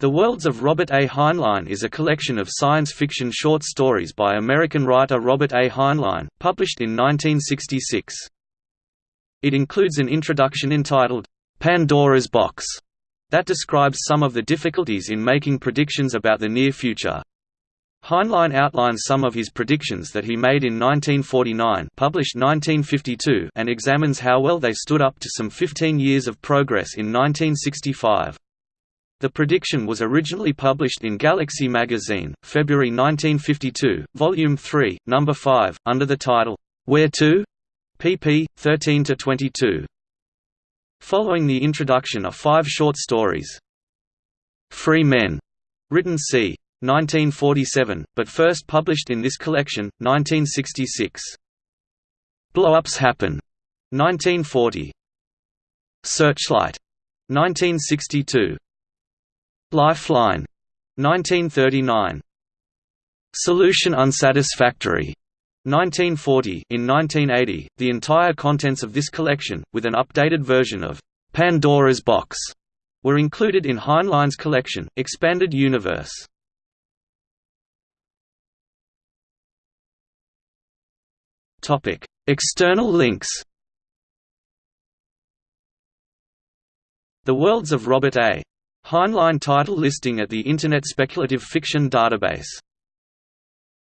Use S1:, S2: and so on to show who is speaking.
S1: The Worlds of Robert A. Heinlein is a collection of science fiction short stories by American writer Robert A. Heinlein, published in 1966. It includes an introduction entitled, Pandora's Box, that describes some of the difficulties in making predictions about the near future. Heinlein outlines some of his predictions that he made in 1949 published 1952 and examines how well they stood up to some 15 years of progress in 1965. The prediction was originally published in Galaxy magazine, February 1952, Volume 3, Number 5, under the title, Where To? pp. 13–22. Following the introduction are five short stories. Free Men, written c. 1947, but first published in this collection, 1966. Blow-ups Happen, 1940. Searchlight, 1962. Lifeline. 1939 Solution unsatisfactory. 1940 In 1980, the entire contents of this collection, with an updated version of Pandora's Box, were included in Heinlein's collection, Expanded Universe. External links. The Worlds of Robert A. Heinlein title listing at the Internet Speculative Fiction Database